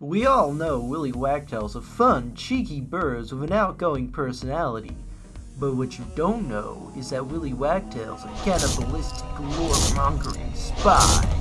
We all know Willy Wagtail's a fun, cheeky bird with an outgoing personality. But what you don't know is that Willy Wagtail's a cannibalistic, mongering spy.